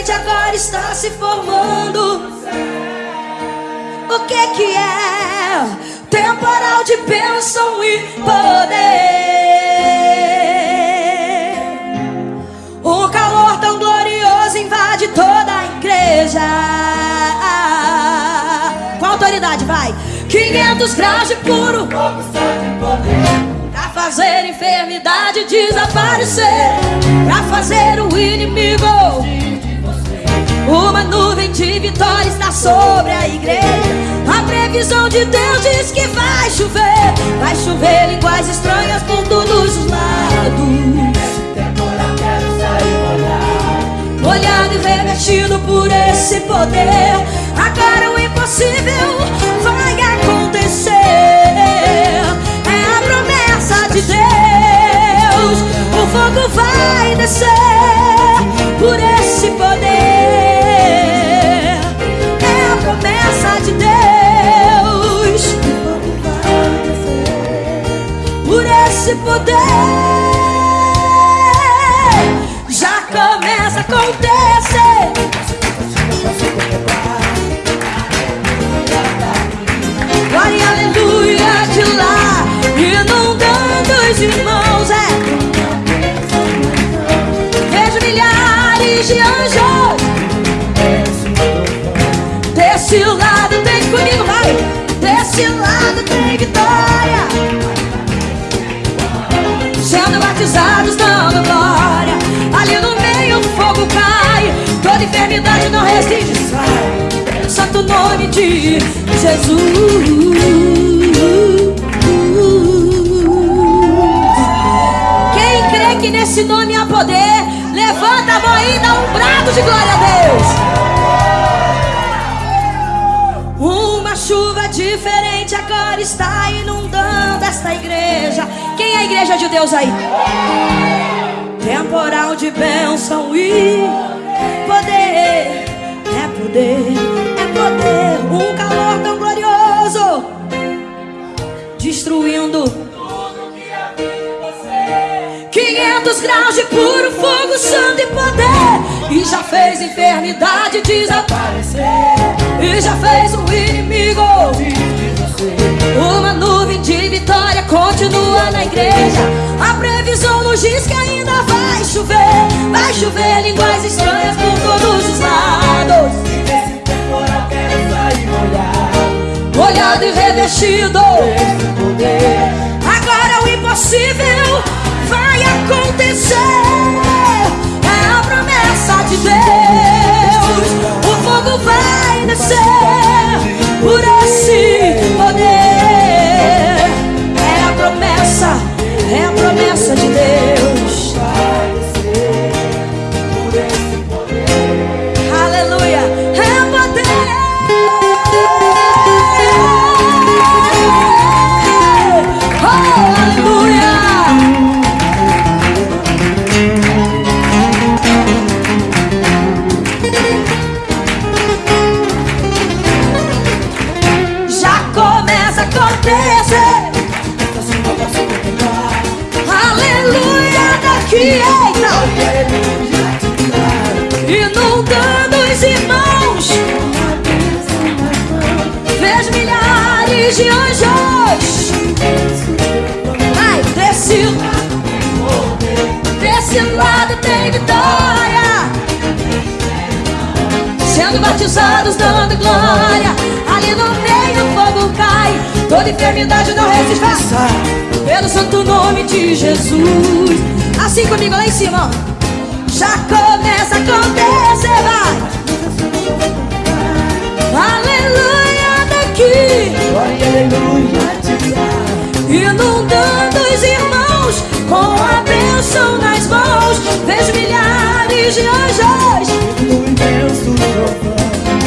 diferente agora está se formando. O que que é? Temporal de bênção e poder. Um calor tão glorioso invade toda a igreja. Com autoridade, vai. 500 graus de puro poder fazer enfermidade desaparecer, pra fazer o inimigo. Uma nuvem de vitória está sobre a igreja. A previsão de Deus diz que vai chover, vai chover línguas estranhas por todos os lados. Molhado e revestido por esse poder. Agora o impossível vai acontecer de Deus, o fogo vai descer por esse esse poder. Já começa a acontecer. Batizados, dando glória. Ali no meio o fogo cai. Toda enfermidade não resiste, sai. Santo nome de Jesus. que nesse nome há poder. Levanta a mão e dá um brado de glória a Deus. Uma chuva diferente agora está inundando esta igreja. Quem a igreja de Deus aí? Temporal de bênção e poder. É poder, é poder. Um calor tão glorioso destruindo 500 graus de puro fogo, santo e poder. E já fez enfermidade desaparecer. E já fez o inimigo. Uma nuvem de vitória continua na igreja. A previsão nos diz que ainda vai chover. Vai chover línguas estranhas por todos os lados. E nesse temporal quero sair molhado. Molhado e revestido. Agora o impossível vai acontecer. É a promessa de Deus. O fogo vai descer Inundando os irmãos. Vejo milhares de anjos. Ai, desse Desse lado tem vitória. Sendo batizados dando glória. Ali no meio o fogo cai. Toda enfermidade não resiste. Pelo santo nome de Jesus Assim comigo lá em cima Já começa a acontecer, vai. Aleluia daqui. Aleluia. Inundando os irmãos Com a bênção nas mãos Vejo milhares de anjos.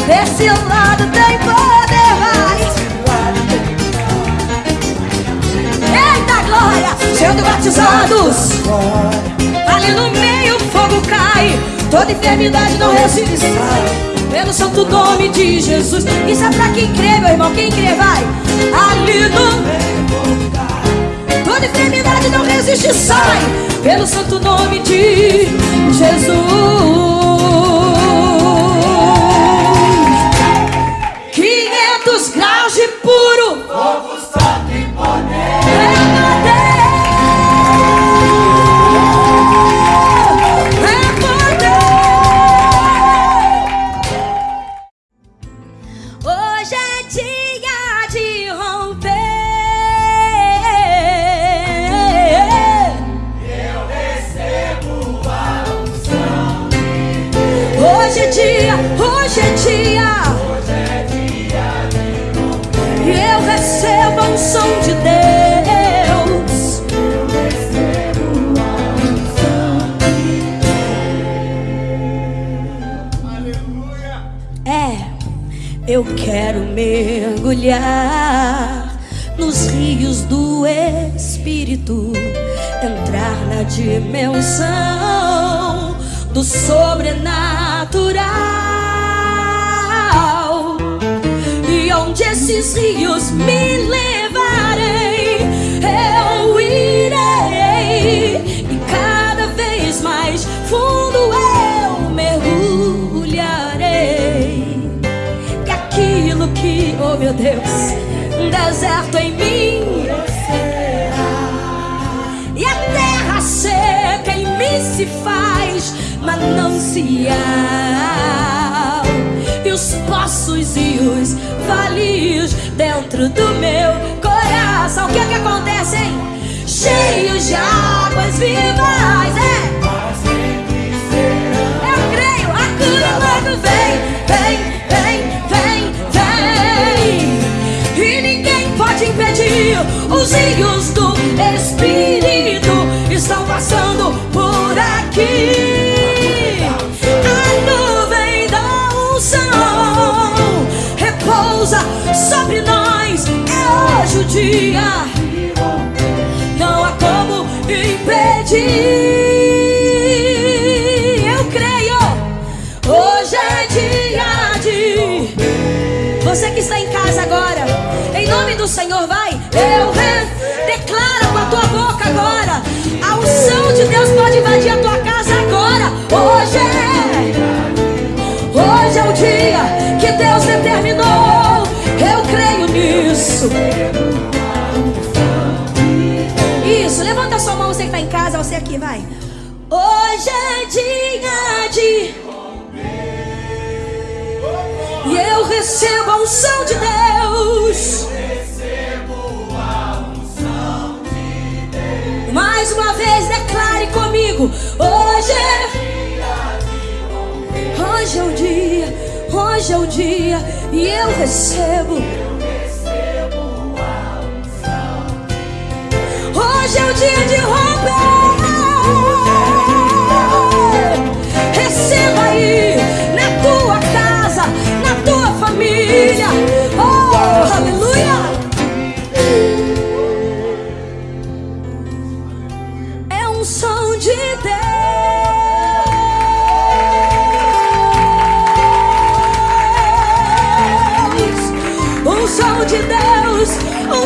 Desse lado tem poder, Sendo batizados. Ali no meio o fogo cai. Toda enfermidade não resiste Pelo santo nome de Jesus. Isso é pra quem crê, meu irmão. Quem crê, vai. Ali no meio cai Toda enfermidade não resiste, sai pelo santo nome de Jesus. Mergulhar nos rios do Espírito, entrar na dimensão do sobrenatural. E onde esses rios me levarem, eu Deus, deserto em mim. E a terra seca em mim se faz manancial. E os poços e os valios dentro do meu coração. O que é que acontece, hein? Cheios de águas vivas, é. Eu creio, a cura logo vem, vem. Rios do Espírito estão passando por aqui. A nuvem da unção repousa sobre nós. É hoje o dia. Não há como impedir. Eu creio. Hoje é dia de. Você que está em casa agora nome do Senhor, declaro com a tua boca agora. A unção de Deus pode invadir a tua casa agora. Hoje é. Hoje é o dia que Deus determinou. Eu creio nisso. Isso, levanta sua mão, você que está em casa, você aqui, vai. Hoje é dia de. E eu recebo a unção de Deus. Vez, declare comigo. Hoje é. Hoje é o dia, hoje é o dia, e eu recebo. Hoje é o dia de romper.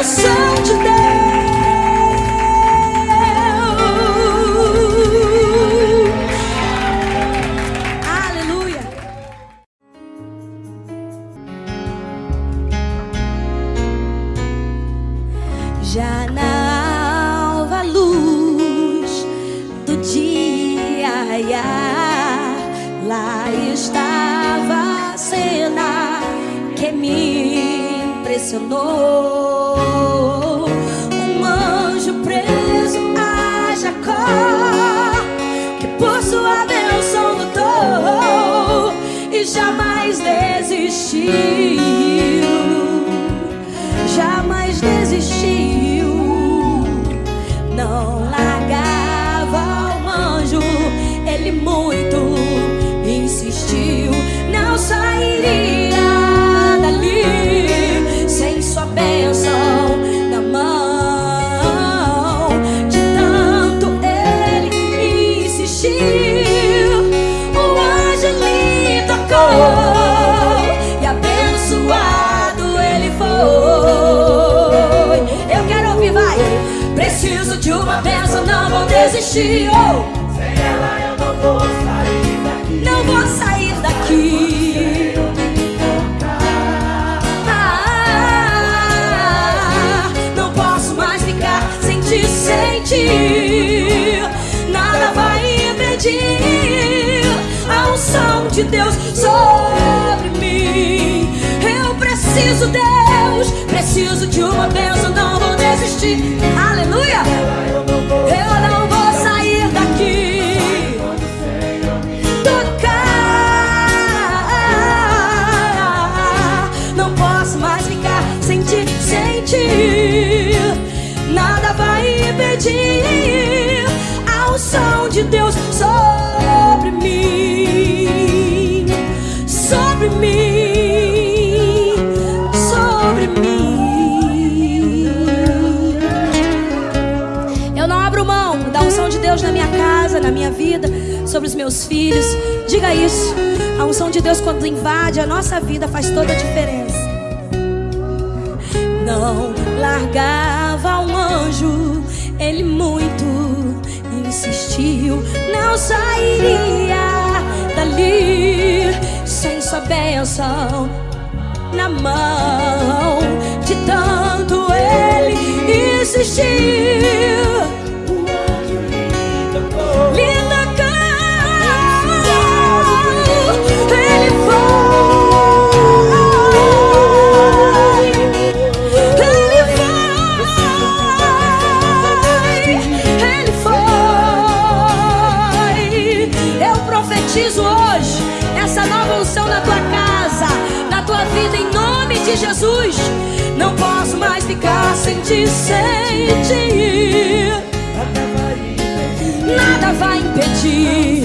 Unção de Deus. Aleluia. Já na alva luz do dia, lá estava a cena que me impressionou. Desistiu, jamais desistiu, não largava o anjo, ele muito insistiu, não sairia desistir. Oh. Sem ela eu não vou sair daqui. Não vou sair daqui. Ah, não posso mais ficar sem te sentir. Nada vai impedir a unção de Deus sobre mim. Eu preciso, Deus, preciso de uma bênção, não vou desistir. Aleluia! Eu não de Deus sobre mim, sobre mim, sobre mim. Eu não abro mão da unção de Deus na minha casa, na minha vida, sobre os meus filhos. Diga isso. A unção de Deus, quando invade a nossa vida, faz toda a diferença. Não largava um anjo, ele muito insistiu. Não sairia dali sem sua bênção na mão. De tanto ele insistiu. Ficar sem te sentir. Nada vai impedir.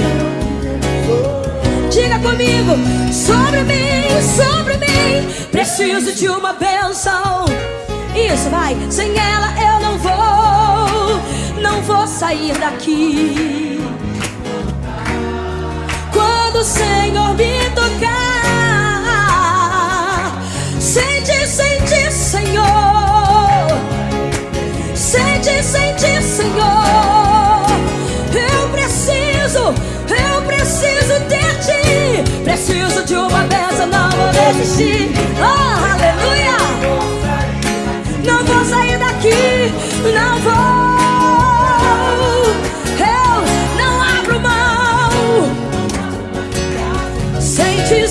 Diga comigo, sobre mim, sobre mim, preciso de uma benção. Isso vai, sem ela eu não vou, não vou sair daqui. Quando o Senhor me Senhor. Eu preciso, eu preciso de ti. Preciso de uma benção, não vou desistir. Oh, aleluia! Não vou sair daqui, não vou. Eu não abro mão. Sentir,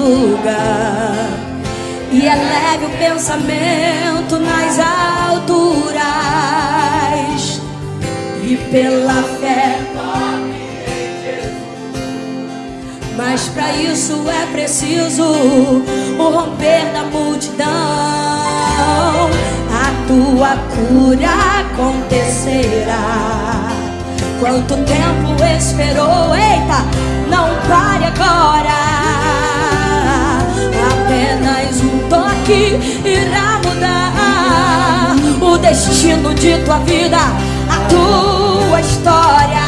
lugar e eleve o pensamento nas alturas e pela fé. Mas para isso é preciso o romper da multidão. A tua cura acontecerá. Quanto tempo esperou? Eita, não pare agora. Toque irá mudar o destino de tua vida, a tua história.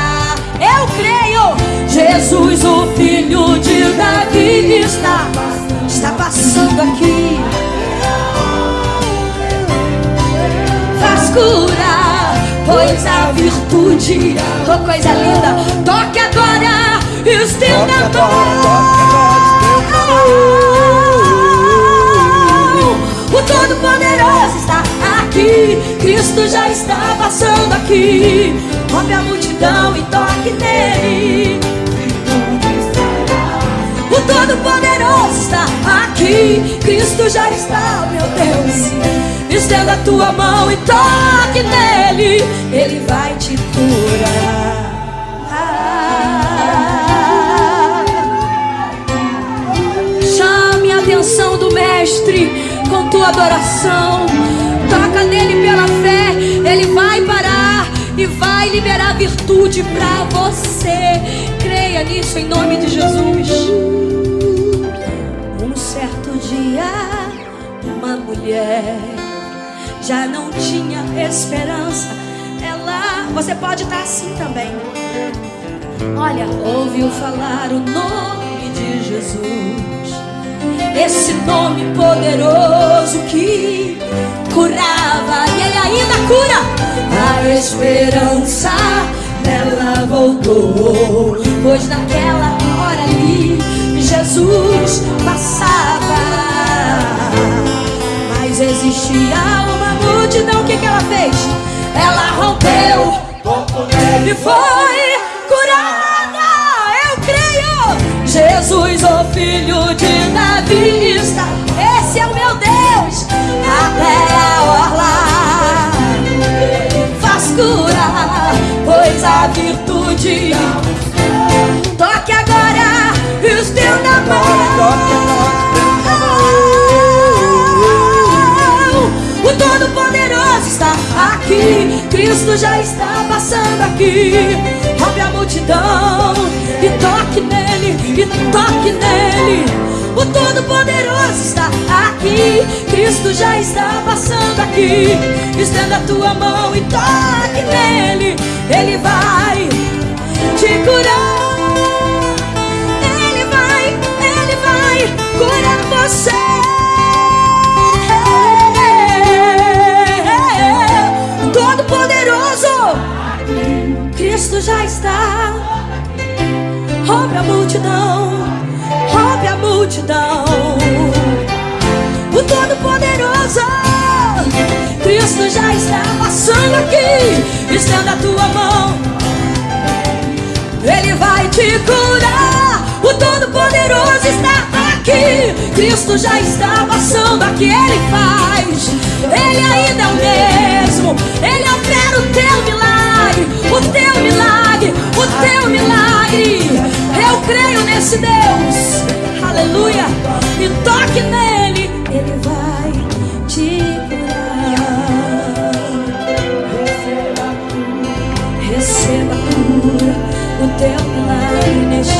Eu creio, Jesus, o filho de Davi, está, está passando aqui. Faz cura, pois a virtude, oh coisa linda, toque agora, estenda a mão. O Todo-Poderoso está aqui, Cristo já está passando aqui. Rompe a multidão e toque nele. O Todo-Poderoso está aqui, Cristo já está, meu Deus. Estenda a tua mão e toque nele, adoração. Toca nele pela fé, ele vai parar e vai liberar virtude para você. Creia nisso em nome de Jesus. Um certo dia, uma mulher já não tinha esperança. Ela, você pode estar assim também. Olha, ouviu falar o nome de Jesus. Esse nome poderoso que curava e ele ainda cura. A esperança dela voltou, pois naquela hora ali Jesus passava. Mas existia uma multidão, o que, que ela fez? Ela rompeu e foi Jesus, o filho de Davi, está. Esse é o meu Deus, até a orla faz curar, pois a virtude. Toque agora, estenda a mão. O Todo-Poderoso está aqui. Cristo já está passando aqui. Multidão e toque nele, e toque nele. O Todo-Poderoso está aqui. Cristo já está passando aqui. Estenda a tua mão e toque nele. Ele vai te curar. Ele vai, ele vai curar você. Cristo já está. Rompe a multidão, rompe a multidão. O Todo Poderoso, Cristo já está passando aqui. Estenda a tua mão, Ele vai te curar. O Todo Poderoso está aqui. Cristo já está passando aqui. Ele faz, Ele ainda é o mesmo. Ele opera o teu milagre, o teu milagre, o teu milagre. Eu creio nesse Deus, aleluia. E toque nele, Ele vai te curar. Receba a cura, o teu milagre neste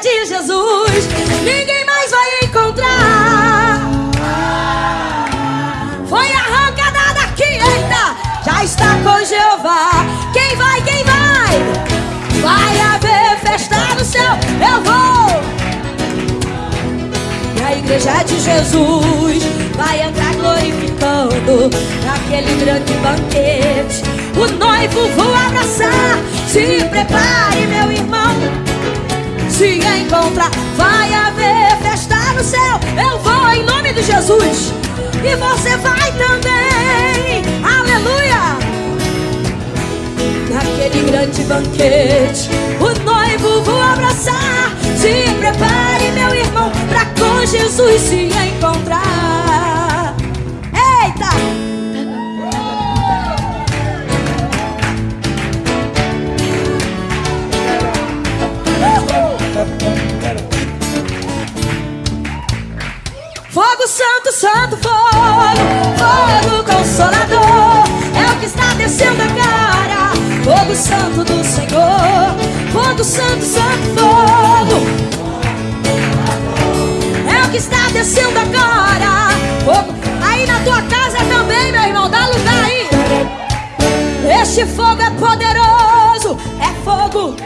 De Jesus ninguém mais vai encontrar. Foi arrancada daqui, eita, já está com Jeová. Quem vai, quem vai? Vai haver festa no céu, eu vou a igreja de Jesus vai entrar glorificando naquele grande banquete. O noivo vou abraçar. Se prepare, meu irmão. Se encontrar, vai haver festa no céu. Eu vou em nome de Jesus. E você vai também. Aleluia naquele grande banquete. O noivo vou abraçar. Se prepare, meu irmão, pra com Jesus se encontrar. Fogo santo, santo fogo, fogo consolador, é o que está descendo agora. Fogo santo do Senhor, fogo santo, santo fogo. É o que está descendo agora. Fogo. Aí na tua casa também, meu irmão, dá lugar aí. Este fogo é poderoso, é fogo.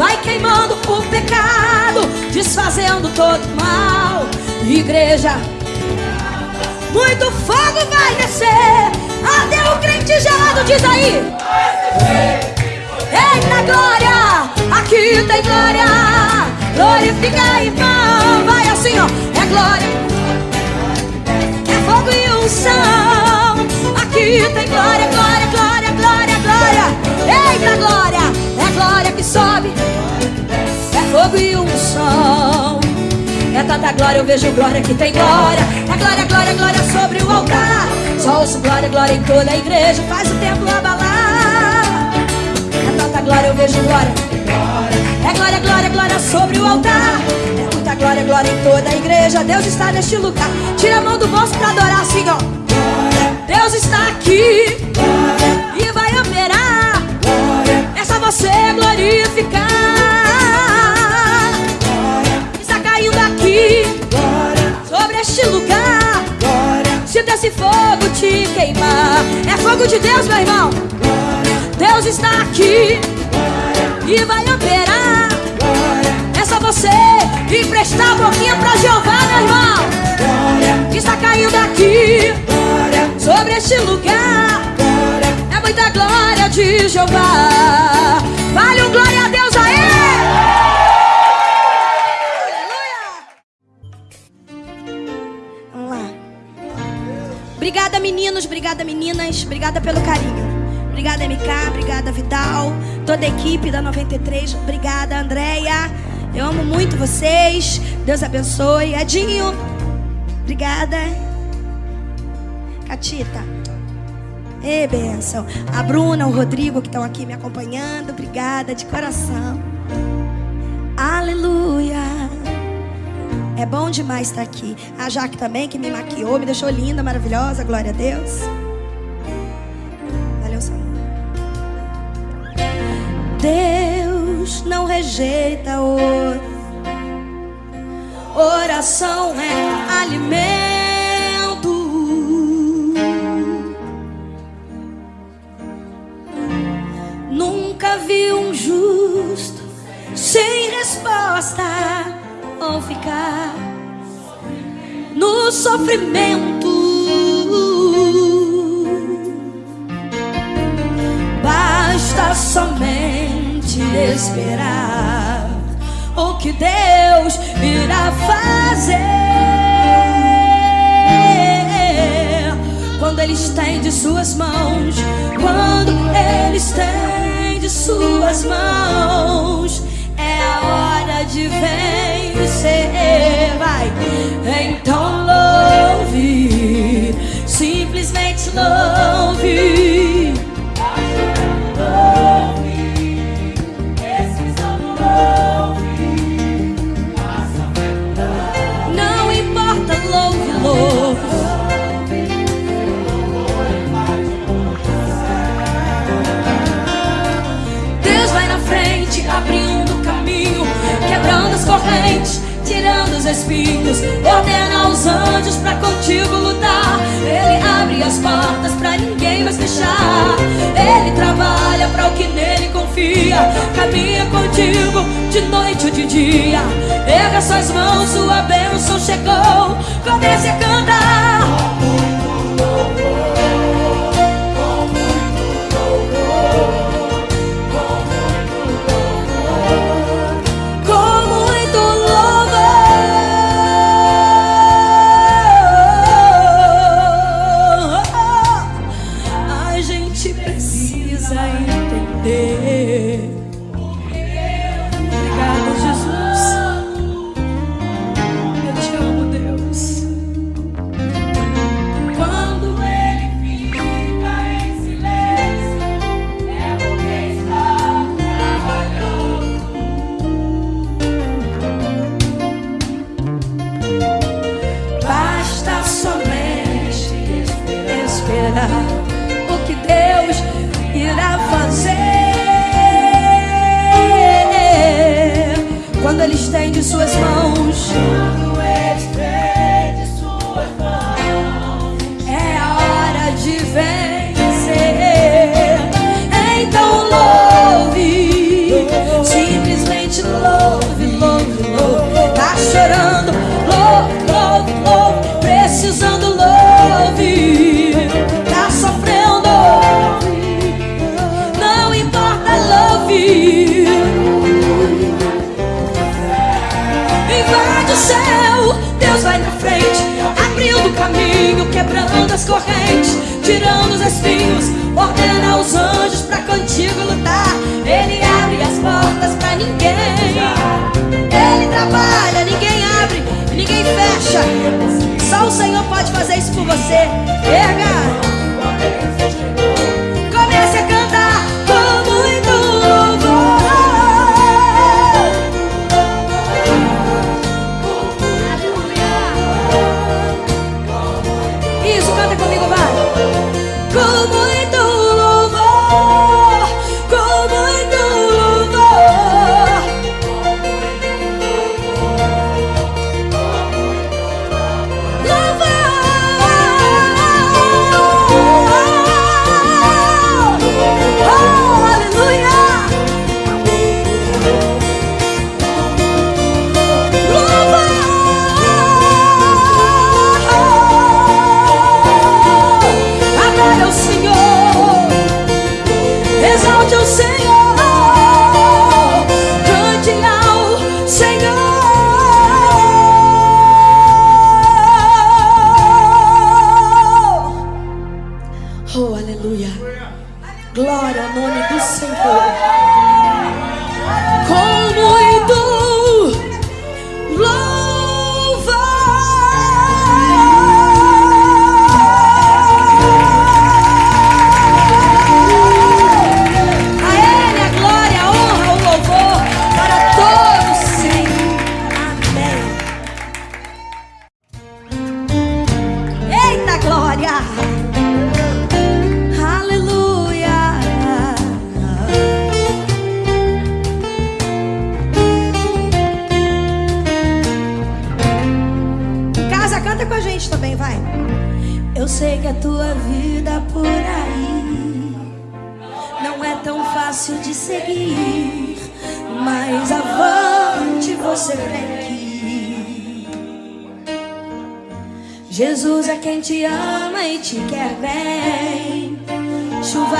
Vai queimando o pecado, desfazendo todo mal. Igreja, muito fogo vai descer. Até o crente gelado diz aí. Eita glória, aqui tem glória. Glorifica irmão, vai assim ó. É glória, é fogo e unção. Aqui tem glória, glória, glória, glória, glória. Eita glória, glória que sobe. É fogo e unção. É tanta glória, eu vejo glória que tem glória. É glória, glória, glória sobre o altar. Só ouço glória, glória em toda a igreja. Faz o templo abalar. É tanta glória, eu vejo glória. É glória, glória, glória sobre o altar. É muita glória, glória em toda a igreja. Deus está neste lugar. Tira a mão do bolso pra adorar assim, ó. Deus está aqui e vai operar. Só você glorificar. sobre este lugar. Sinta esse fogo te queimar. É fogo de Deus, meu irmão. Deus está aqui e vai operar. É só você emprestar a boquinha pra Jeová, meu irmão. Está caindo aqui sobre este lugar. Muita glória de Jeová. Vale um glória a Deus aí. Obrigada, meninos, obrigada, meninas, obrigada pelo carinho. Obrigada, MK, obrigada, Vidal, toda a equipe da 93, obrigada, Andréia. Eu amo muito vocês. Deus abençoe. Edinho, obrigada. Catita, e benção. A Bruna, o Rodrigo que estão aqui me acompanhando, obrigada de coração. Aleluia. É bom demais estar aqui. A Jaque também, que me maquiou, me deixou linda, maravilhosa. Glória a Deus. Valeu, Senhor. Deus não rejeita o oração é alimento. Sofrimento. Basta somente esperar o que Deus irá fazer quando Ele estende suas mãos. Quando Ele estende suas mãos hora de vencer. Vai, então louve, simplesmente louve. Não importa, louve, louve. Deus vai na frente, abrindo quebrando as correntes, espinhos. Ordena aos anjos pra contigo lutar. Ele abre as portas pra ninguém mais fechar. Ele trabalha pra o que nele confia. Caminha contigo de noite ou de dia. Erga suas mãos, sua bênção chegou. Comece a cantar. o que Deus irá fazer. Quando Ele estende suas mãos. Tirando os espinhos, ordena os anjos pra contigo lutar. Ele abre as portas pra ninguém. Ele trabalha, ninguém abre, ninguém fecha. Só o Senhor pode fazer isso por você. Erga!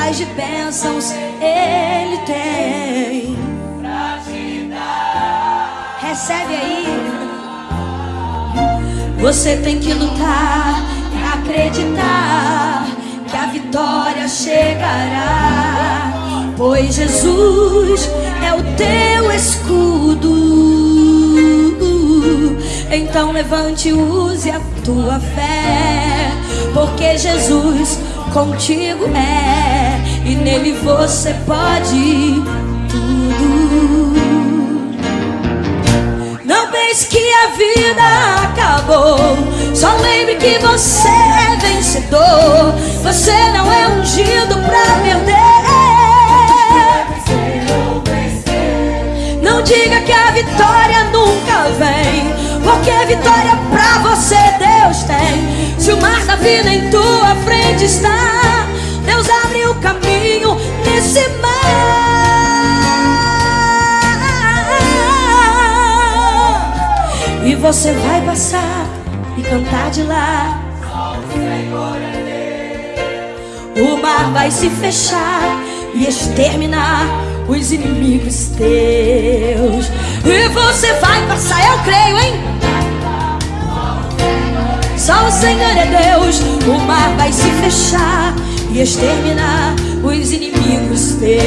Chuvas de bênçãos ele tem. Recebe aí. Você tem que lutar e acreditar que a vitória chegará. Pois Jesus é o teu escudo. Então levante e use a tua fé. Porque Jesus contigo é. E nele você pode tudo. Não pense que a vida acabou. Só lembre que você é vencedor. Você não é ungido pra perder. Não diga que a vitória nunca vem. Porque vitória pra você Deus tem. Se o mar da vida em tua frente está, Deus abre o caminho nesse mar. E você vai passar e cantar de lá. O mar vai se fechar e exterminar os inimigos teus. E você vai passar, eu creio, hein? Só o Senhor é Deus. O mar vai se fechar e exterminar os inimigos teus.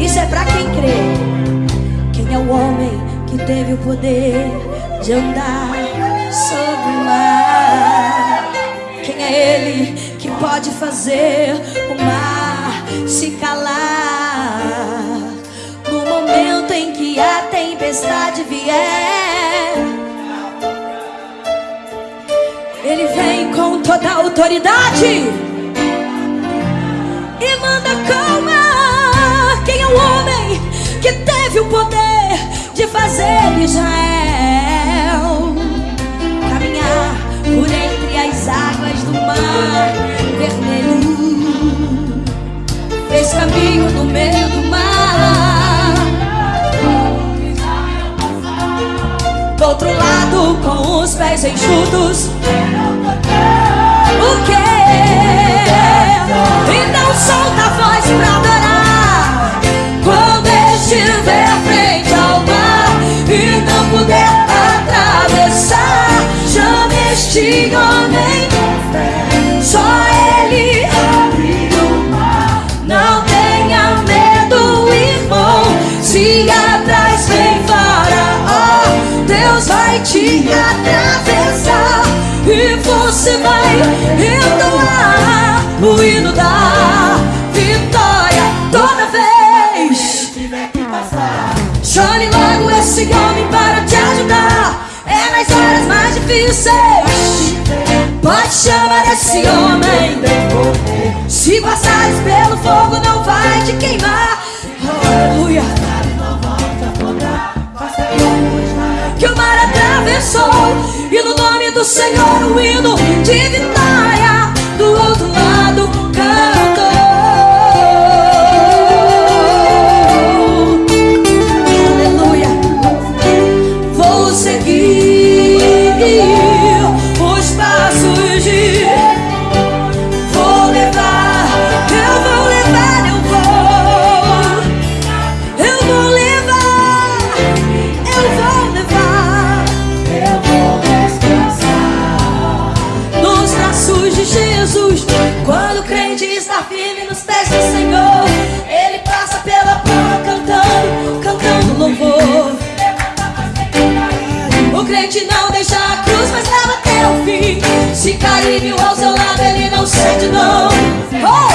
Isso é pra quem crê. Quem é o homem que teve o poder de andar sobre o mar? Quem é ele que pode fazer o mar se calar? No momento em que a tempestade vier, ele vem com toda autoridade anda calma. Quem é o homem que teve o poder de fazer Israel caminhar por entre as águas do mar vermelho? Fez caminho no meio do com os pés enxutos. O que? Então solta a voz pra adorar. Quando estiver frente ao mar e não puder atravessar, chame este homem. Só Pode chamar esse homem. Se passares pelo fogo, não vai te queimar. Aleluia. Que o mar atravessou. E no nome do Senhor, o hino de sente não. Oh!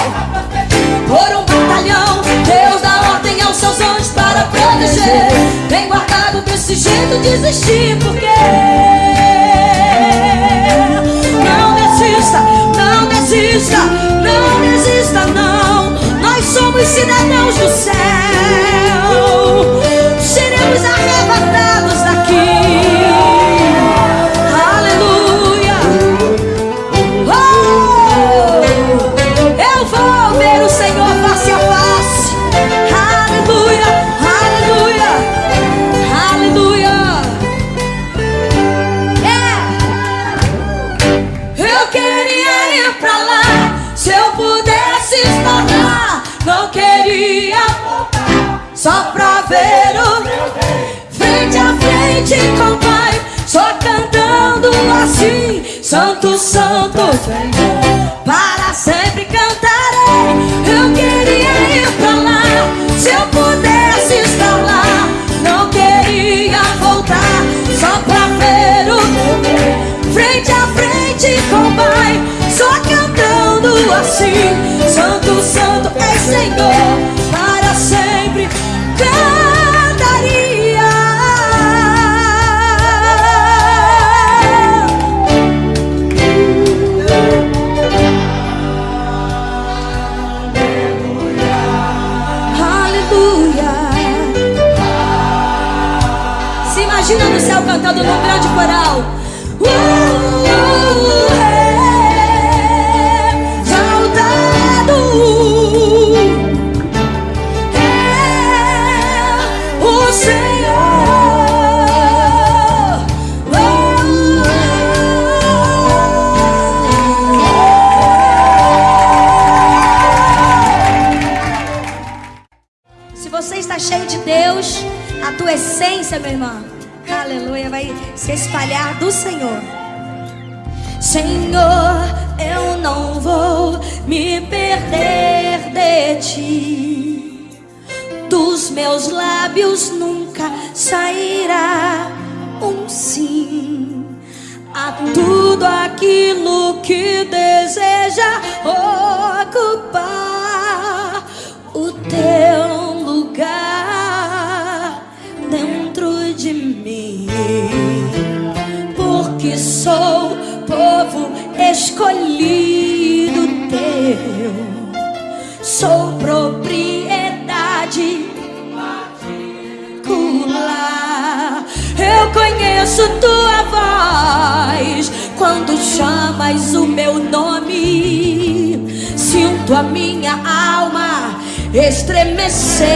Por um batalhão, Deus dá ordem aos seus anjos para proteger. Bem guardado desse jeito, desistir, porque não desista, não desista, não desista, não. Nós somos cidadãos do céu. Seremos arrebatados Santo, Santo, para sempre cantarei. Eu queria ir pra lá se eu pudesse estar lá. Não queria voltar só pra ver o frente a frente com o Pai, só cantando assim, Santo, Santo é Senhor, Senhor, eu não vou me perder de ti. Dos meus lábios nunca sairá um sim. A tudo aquilo que deseja ocupar o teu lugar dentro de mim, porque sou povo escolhido teu, sou reconheço tua voz quando chamas o meu nome. Sinto a minha alma estremecer.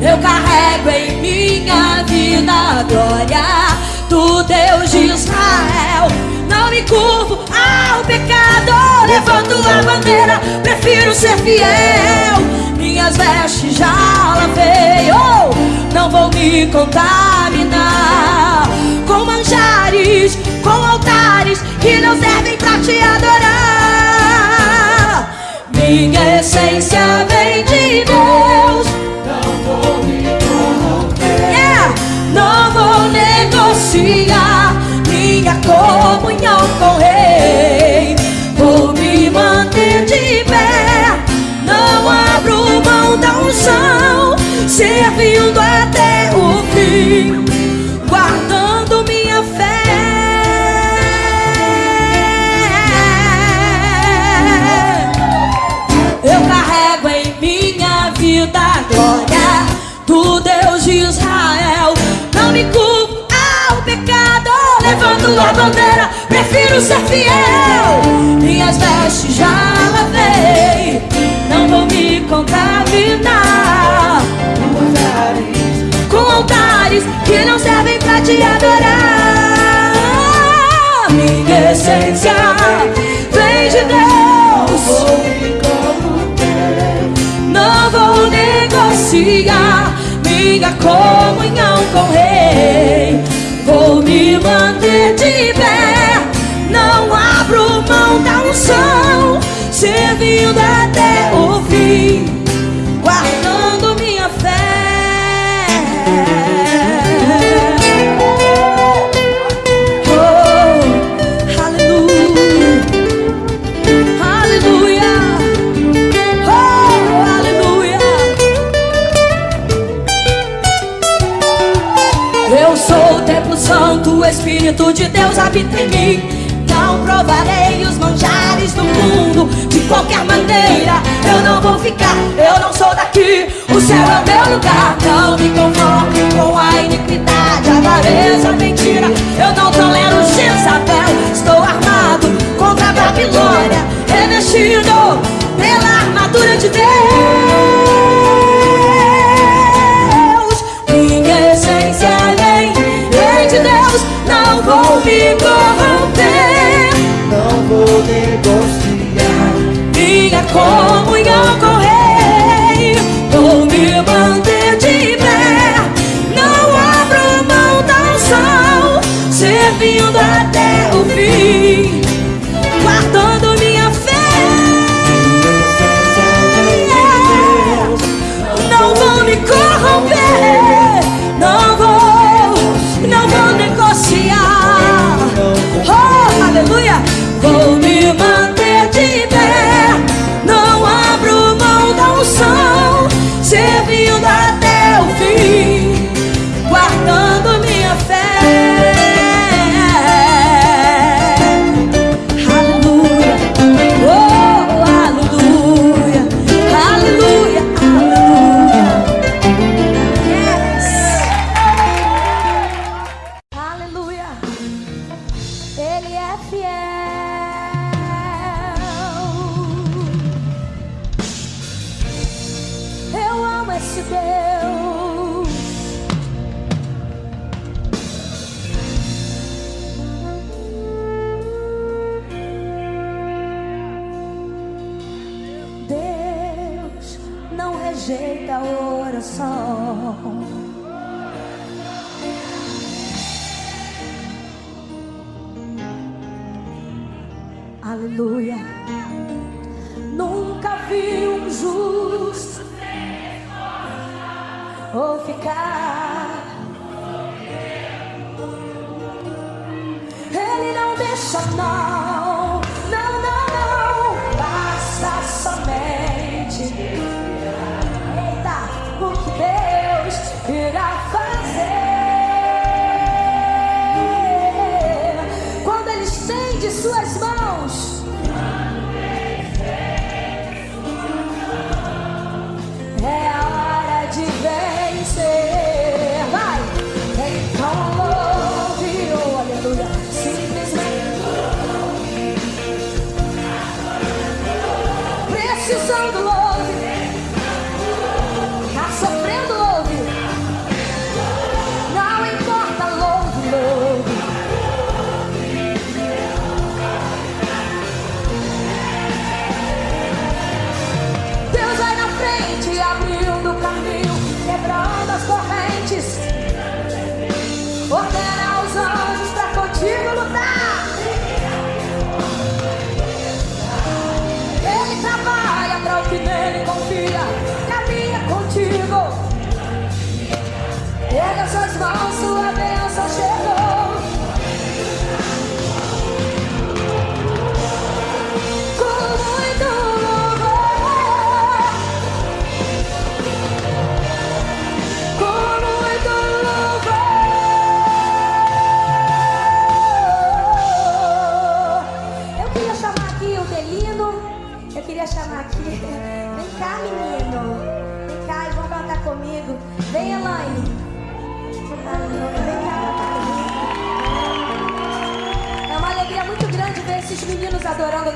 Eu carrego em minha vida a glória do Deus de Israel. Não me curvo ao pecado, levanto a bandeira, prefiro ser fiel. Minhas vestes já lavei, oh, não vou me contaminar com manjares, com altares que não servem pra te adorar. Minha essência vem de Deus. negociar minha comunhão com o Rei. Vou me manter de unção, servindo até o fim, guardando minha fé. Eu carrego em minha vida a glória do Deus de Israel. Não me culpo pecado Levando a bandeira, prefiro ser fiel Minhas vestes já lavei Não vou me contaminar altares que não servem pra te adorar. Minha essência vem de Deus. Não vou negociar minha comunhão com o Rei. Vou me manter de pé. Não abro mão da unção Servindo até Espírito de Deus habita em mim. Não provarei os manjares do mundo de qualquer maneira. Eu não vou ficar, eu não sou daqui. O céu é meu lugar. Não me conforme com a iniquidade, a avareza, a mentira. Eu não tolero Jezabel. Estou armado contra a Babilônia, revestido pela armadura de Deus. Negociar minha comunhão com o Rei. Vou me manter de pé. Não abro mão da unção, servindo até o fim,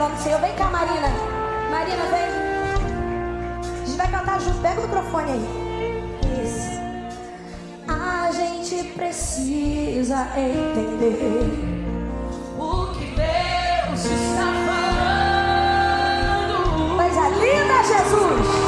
nome do Senhor. Vem cá, Marina. Marina, vem. A gente vai cantar junto. Pega o microfone aí. Isso. A gente precisa entender o que Deus está falando. Coisa linda, Jesus.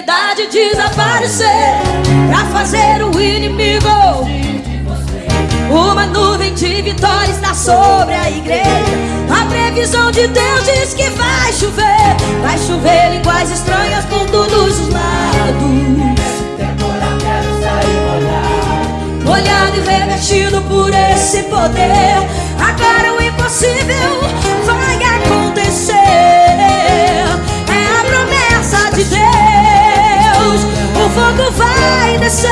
Enfermidade desaparecer Pra fazer o inimigo. Uma nuvem de vitória está sobre a igreja. A previsão de Deus diz que vai chover. Vai chover línguas estranhas por todos os lados. Molhado e revestido por esse poder Agora o impossível fogo vai descer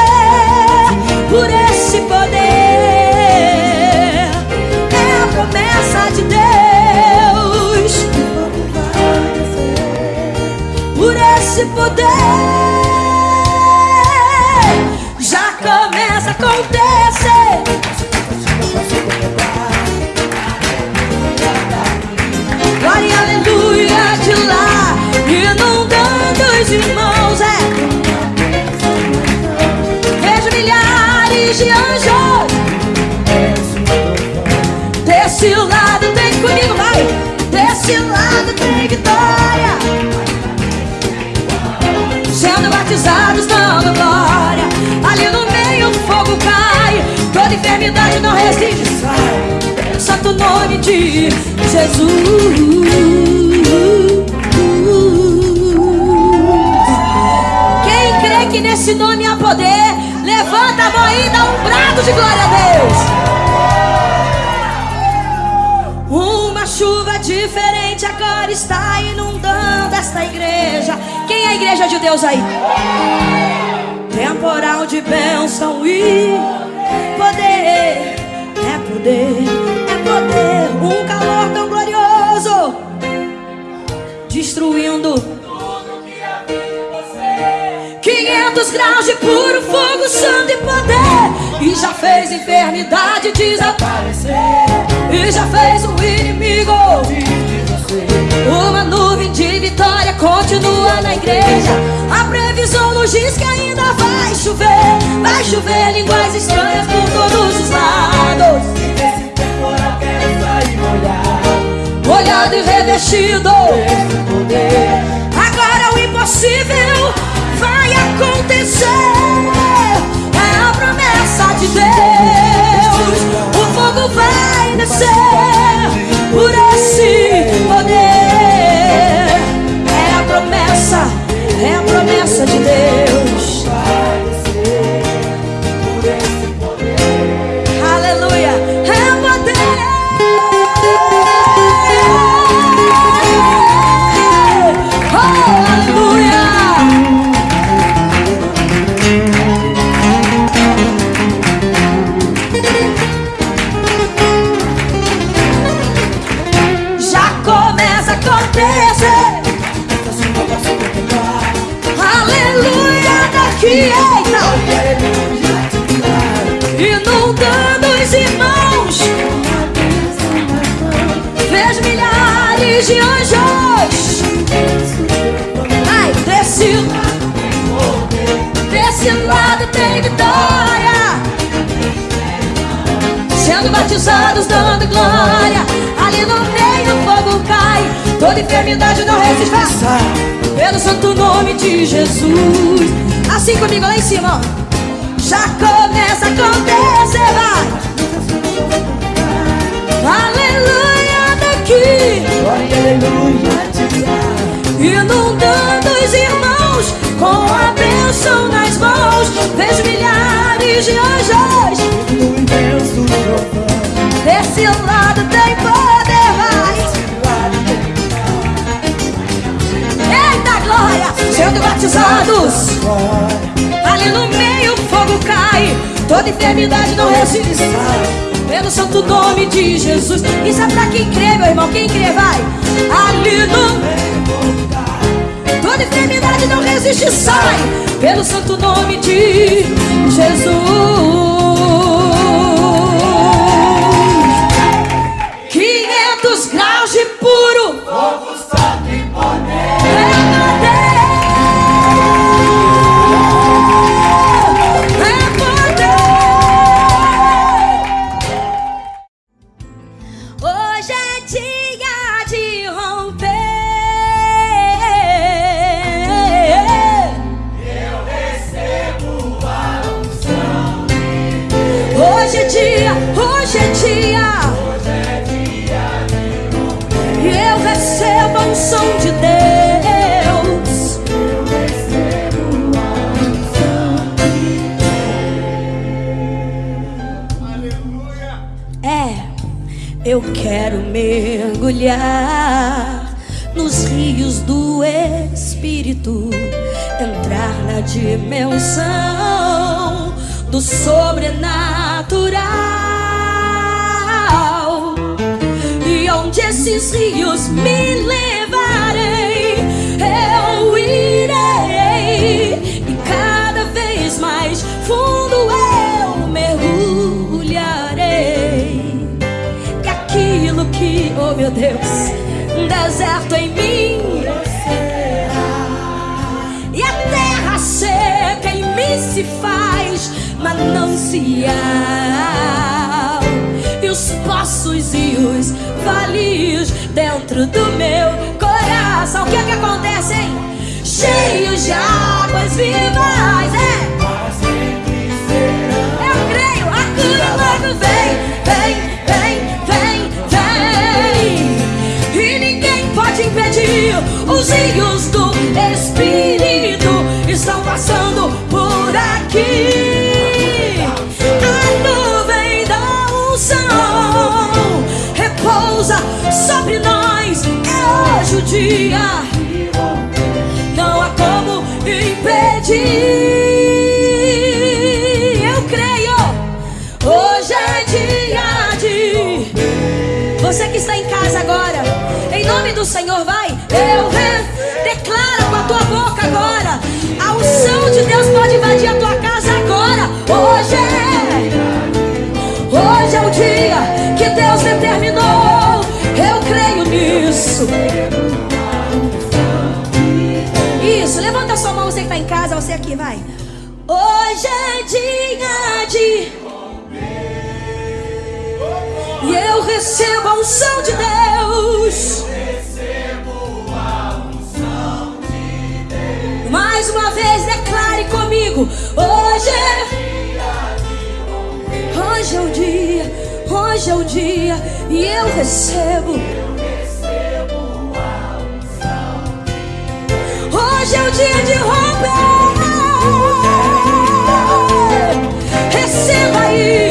por esse poder É a promessa de Deus por esse poder já começa a acontecer. Glória aleluia de lá, inundando os irmãos. Batizados dando glória. Ali no meio o fogo cai, toda enfermidade não resiste, sai. Santo nome de Jesus. Quem crê que nesse nome há poder, levanta a mão e dá um brado de glória a Deus. Uma chuva diferente agora está inundando esta igreja. Quem é a igreja de Deus aí? Temporal de bênção e poder. É poder, é poder. Um calor tão glorioso destruindo. 500 graus de puro fogo, santo e poder. E já fez enfermidade desaparecer. E já fez o inimigo. Uma nuvem de vitória continua na igreja. A previsão nos diz que ainda vai chover. Vai chover línguas estranhas por todos os lados. Nesse temporal quero sair molhado Molhado e revestido. Poder Agora o impossível vai acontecer. É a promessa de Deus. O fogo vai descer por esse batizados dando glória. Ali no meio o fogo cai, toda enfermidade não resiste. Vai. Pelo santo nome de Jesus. Assim comigo lá em cima, ó. Já começa a acontecer, vai. Aleluia daqui. Aleluia. Inundando os irmãos com a bênção nas mãos. Vejo milhares de anjos. No imenso. Desse lado tem poder, vai. Eita glória, sendo batizados. Ali no meio o fogo cai. Toda enfermidade não resiste. Pelo santo nome de Jesus. Isso é pra quem crê, meu irmão. Quem crê, vai. Ali no Toda enfermidade não resiste, sai pelo santo nome de Jesus. Puro. Fogo recebo a de Deus. É, eu quero mergulhar nos rios do Espírito, entrar na dimensão do sobrenatural. E onde esses rios me levarem, oh meu Deus, deserto em mim. E a terra seca em mim se faz manancial. E os poços e os valios dentro do meu coração. O que é que acontece, hein? Cheios de águas vivas, é. Os rios do Espírito estão passando por aqui. A nuvem da unção repousa sobre nós. É hoje o dia não há como impedir. Eu creio, hoje é dia de. Você que está em casa agora, em nome do Senhor, vai. Eu re- declaro com a tua boca agora. A unção de Deus pode invadir a tua casa agora. Hoje é. Hoje é o dia que Deus determinou. Eu creio nisso. Isso, levanta sua mão, você que está em casa, você aqui, vai. Hoje é dia de. E eu recebo a unção de Deus. Hoje é. Hoje é o dia, hoje é o dia, e eu recebo. Hoje é o dia de romper. Receba aí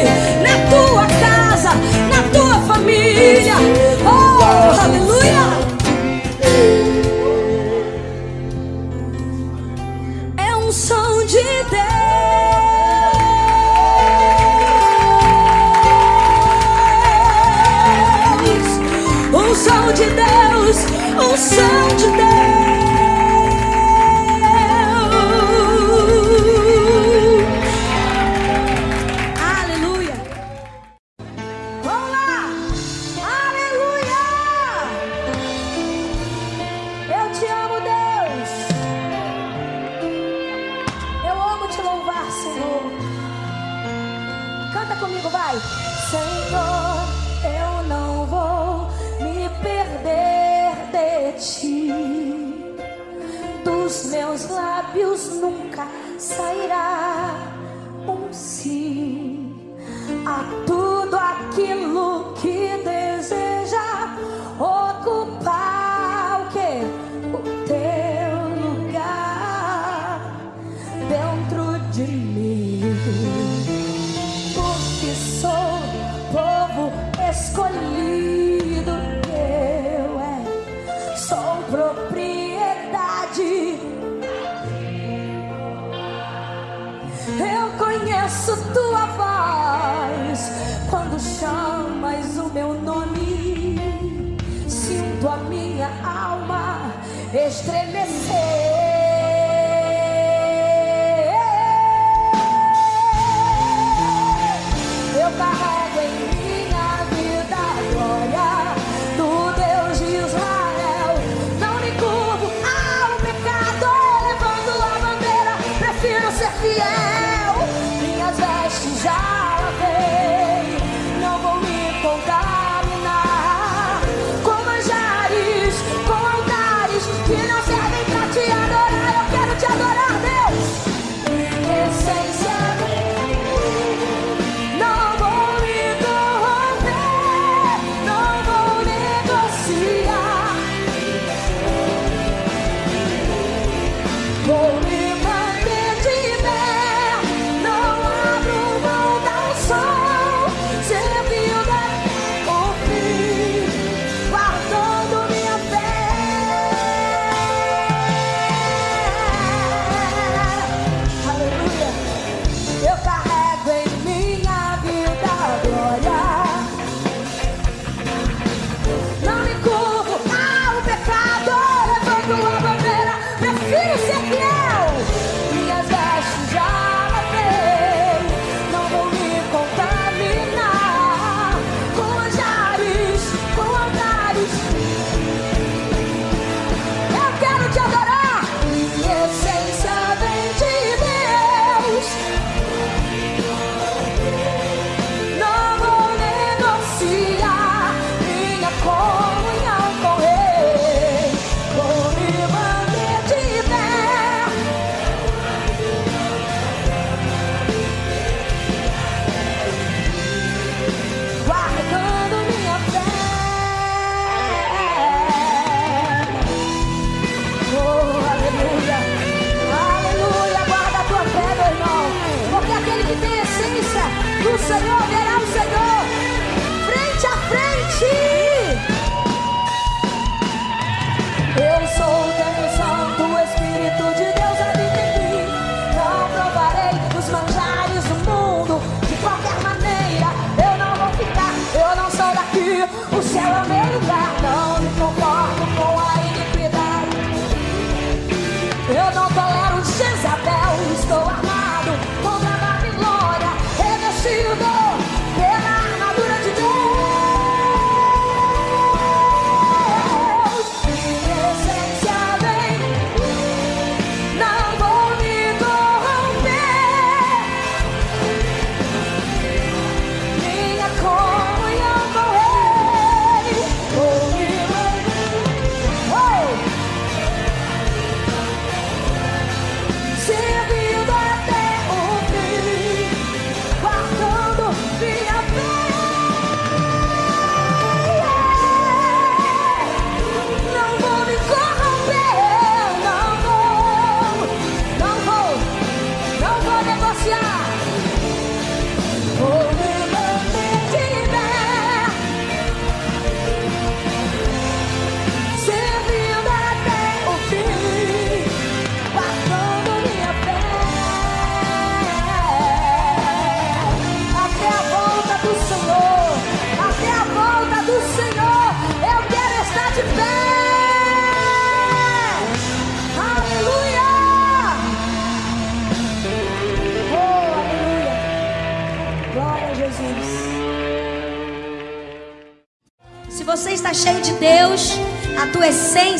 um som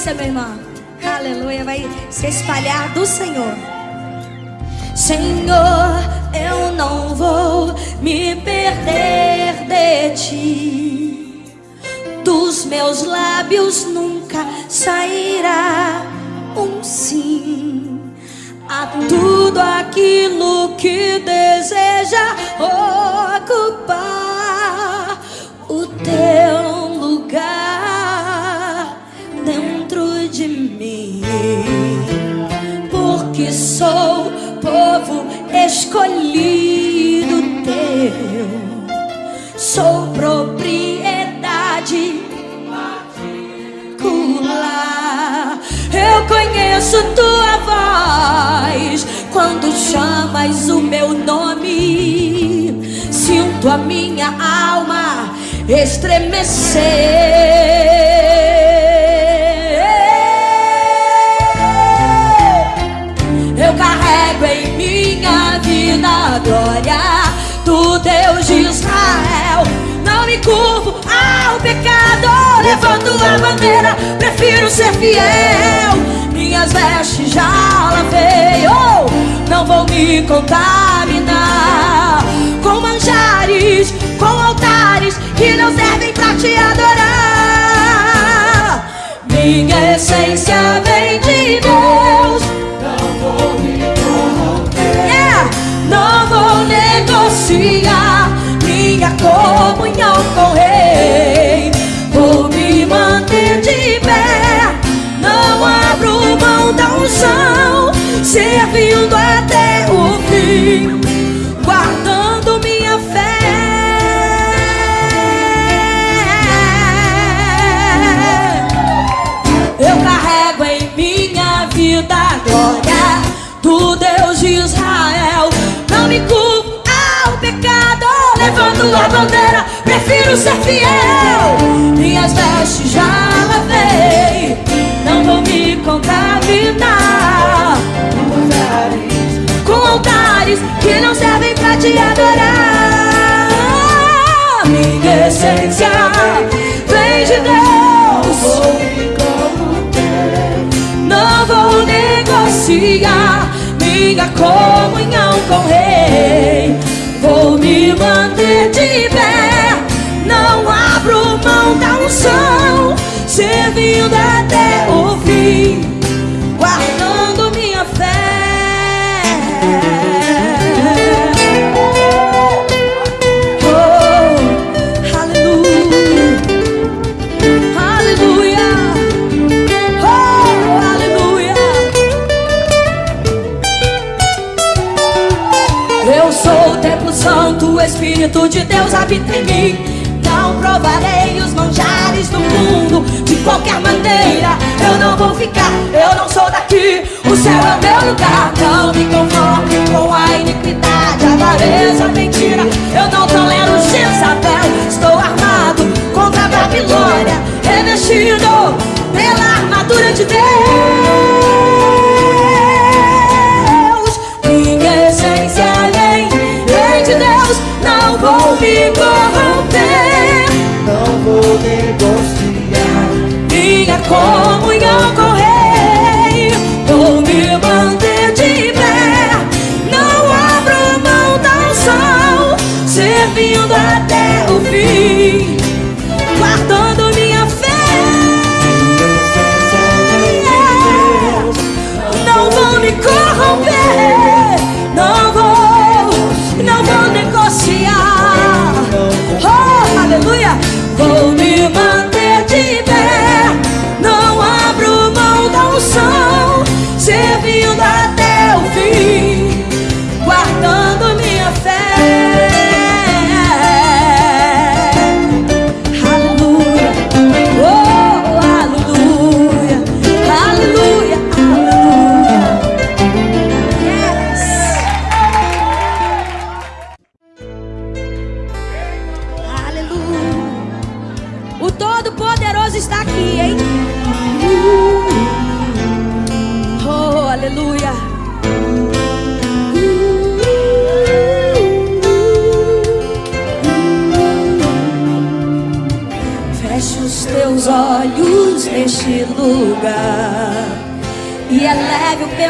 essência, minha. Aleluia, vai se espalhar do Senhor. Senhor, eu não vou me perder de ti. Dos meus lábios chamas o meu nome. Sinto a minha alma estremecer. Eu carrego em minha vida a glória do Deus de Israel. Não me curvo ao pecado, levanto a bandeira, prefiro ser fiel. Minhas vestes já lavei, oh, não vou me contaminar com manjares, com altares que não servem pra te adorar. Minha essência vem de Deus. Yeah! Não vou negociar minha comunhão com Rei. Vou me manter de pé. Não abro mão da unção, servindo até o fim, guardando minha fé. Eu carrego em minha vida a glória do Deus de Israel. Não me culpo ao pecado, levanto a bandeira, prefiro ser fiel. Minhas vestes já lavei, não vou me contaminar que não servem pra te adorar. Minha essência vem de Deus. Não vou negociar minha comunhão com o Rei. Vou me manter de pé. Não abro mão da unção, servindo até o fim, Espírito de Deus habita em mim. Não provarei os manjares do mundo de qualquer maneira. Eu não vou ficar, eu não sou daqui. O céu é meu lugar. Não me conforme com a iniquidade, a avareza, a mentira. Eu não tolero Jezabel. Estou armado contra a Babilônia, revestido pela armadura de Deus. Me corromper. Não vou negociar. Minha comunhão com o Rei. Vou me manter de pé. Não abro mão da unção, servindo até o fim,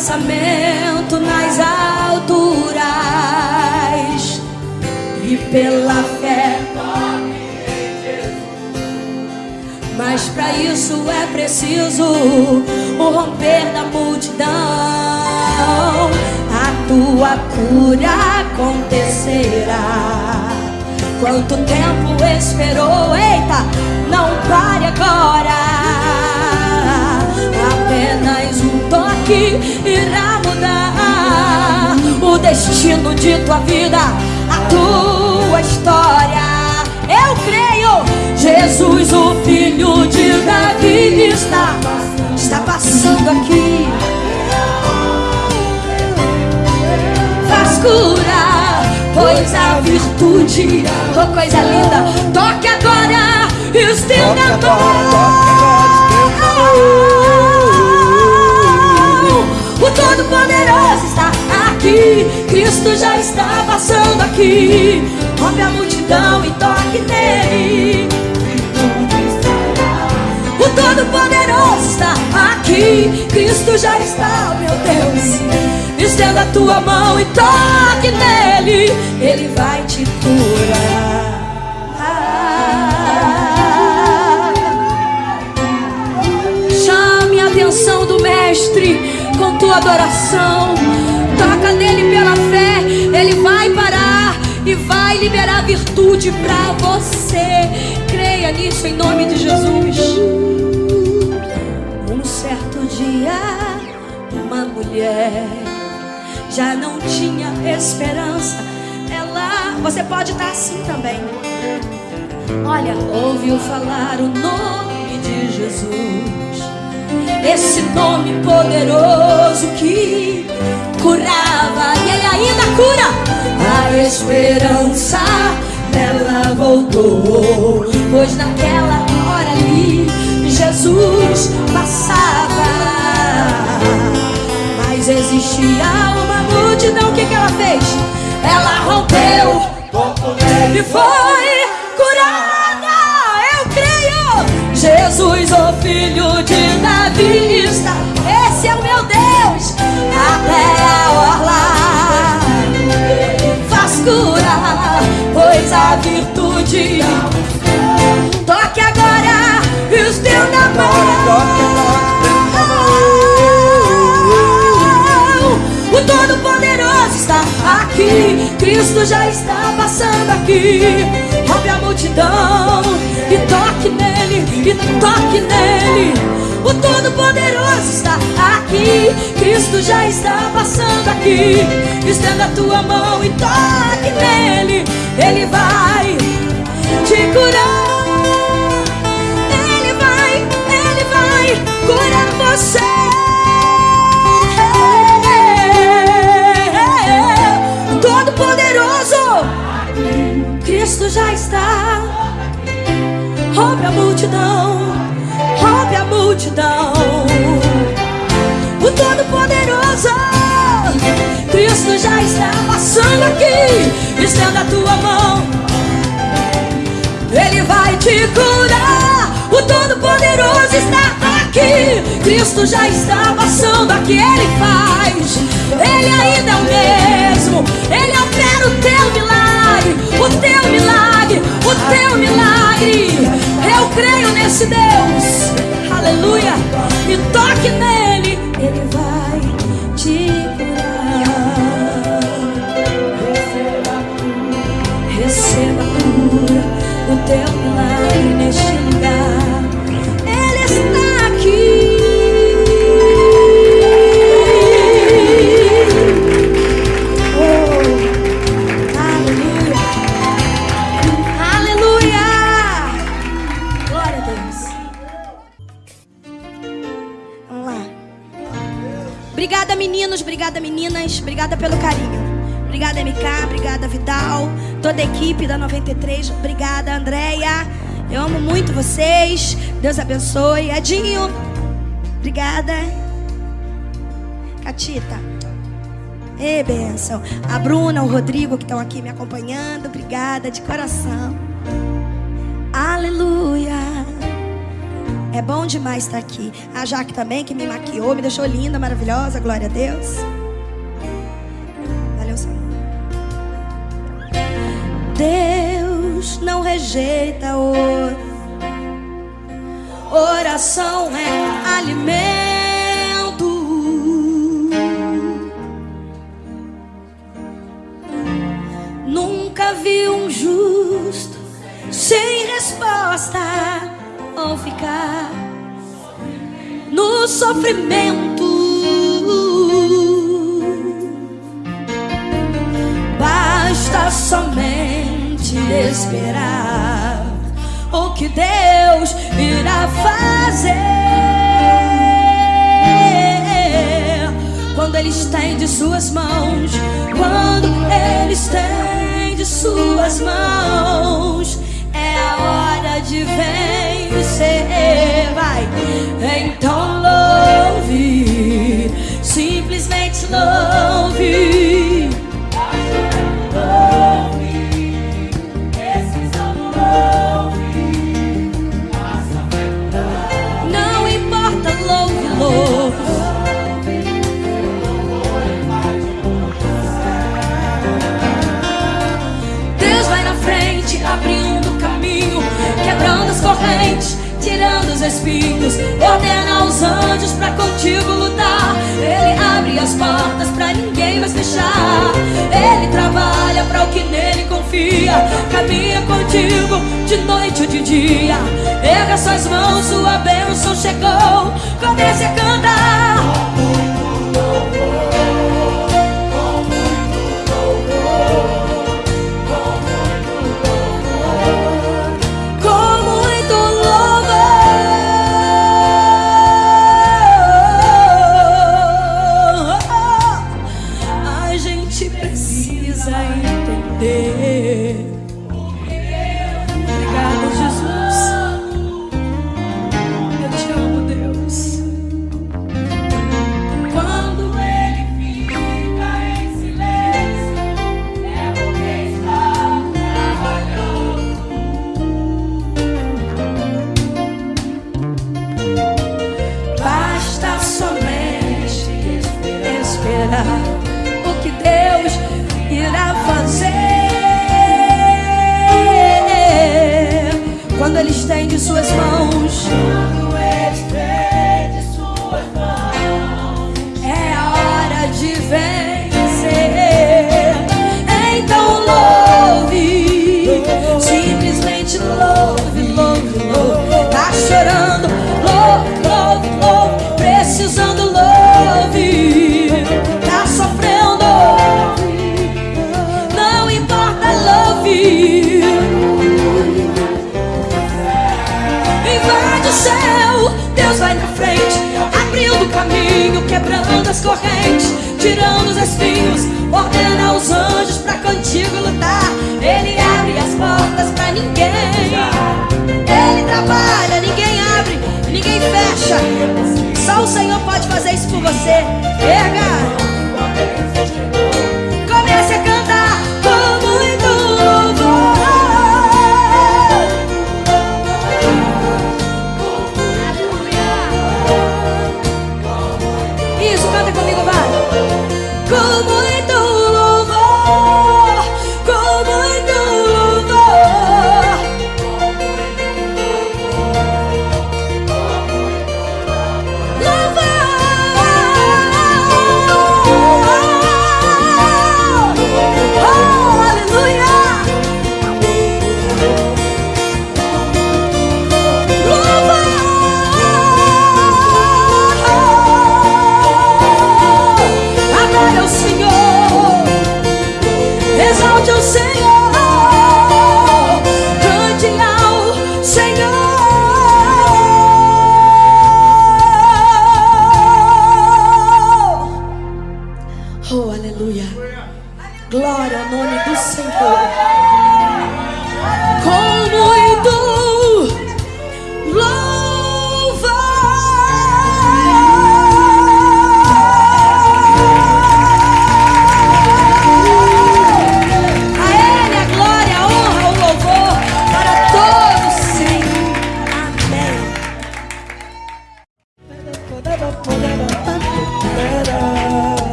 pensamento nas alturas e pela fé. Mas para isso é preciso o romper da multidão. a tua cura acontecerá. Quanto tempo esperou? Eita, não pare agora. Apenas um toque irá mudar o destino de tua vida, a tua história. Eu creio, Jesus, o filho de Davi, está, está passando aqui. Faz curar, pois a virtude, oh coisa linda, toque agora, estenda a mão. O Todo-Poderoso está aqui, Cristo já está passando aqui. Rompe a multidão e toque nele. O Todo-Poderoso está aqui, Cristo já está, meu Deus. Estenda a tua mão e toque nele, ele vai te curar. Chame a atenção do Mestre tua adoração. Toca nele pela fé, ele vai parar e vai liberar virtude pra você. Creia nisso em nome de Jesus. Um certo dia, uma mulher já não tinha esperança. Ela, você pode estar assim também. Olha, ouviu falar o nome de Jesus. Esse nome poderoso que curava e ele ainda cura. A esperança dela voltou, pois naquela hora ali Jesus passava. Mas existia uma multidão, o que, que ela fez? Ela rompeu e foi Jesus, o filho de Davi, está. Esse é o meu Deus, até a orla faz curar, pois a virtude toque agora, estenda a mão. O Todo-Poderoso está aqui, Cristo já está passando aqui. Rompe a multidão e toque nele, e toque nele. O Todo-Poderoso está aqui, Cristo já está passando aqui. Estenda a tua mão e toque nele, ele vai te curar. Ele vai, ele vai curar você. Todo poderoso, Cristo já está. Rompe a multidão, rompe a multidão. O Todo Poderoso, Cristo já está passando aqui. Estenda a tua mão. Ele vai te curar. O Todo-Poderoso está aqui. Cristo já está passando aqui. Ele faz. Ele ainda é o mesmo. Ele opera o teu milagre. O teu milagre. O teu milagre. Eu creio nesse Deus. Aleluia. E toque nele. Ele vai te curar. Receba a cura, o teu milagre neste lugar. Toda a equipe da 93. Obrigada, Andréia. Eu amo muito vocês. Deus abençoe. Edinho. Obrigada. Catita. Ê, benção. A Bruna, o Rodrigo que estão aqui me acompanhando. Obrigada de coração. Aleluia. É bom demais estar aqui. A Jaque também, que me maquiou, me deixou linda, maravilhosa. Glória a Deus. Deus não rejeita ouro. Oração é alimento. Nunca vi um justo sem resposta ou ficar no sofrimento Somente esperar o que Deus irá fazer quando Ele estende suas mãos. Quando Ele estende suas mãos, é a hora de vencer. Vai, então louve, simplesmente louve. Os espinhos, ordena aos anjos pra contigo lutar. Ele abre as portas pra ninguém mais fechar. Ele trabalha pra o que nele confia, caminha contigo de noite ou de dia. Erga suas mãos, sua bênção chegou. Comece a cantar. Correntes, tirando os espinhos, ordena aos anjos pra contigo lutar. Ele abre as portas pra ninguém, ele trabalha, ninguém abre, ninguém fecha. Só o Senhor pode fazer isso por você. Erga!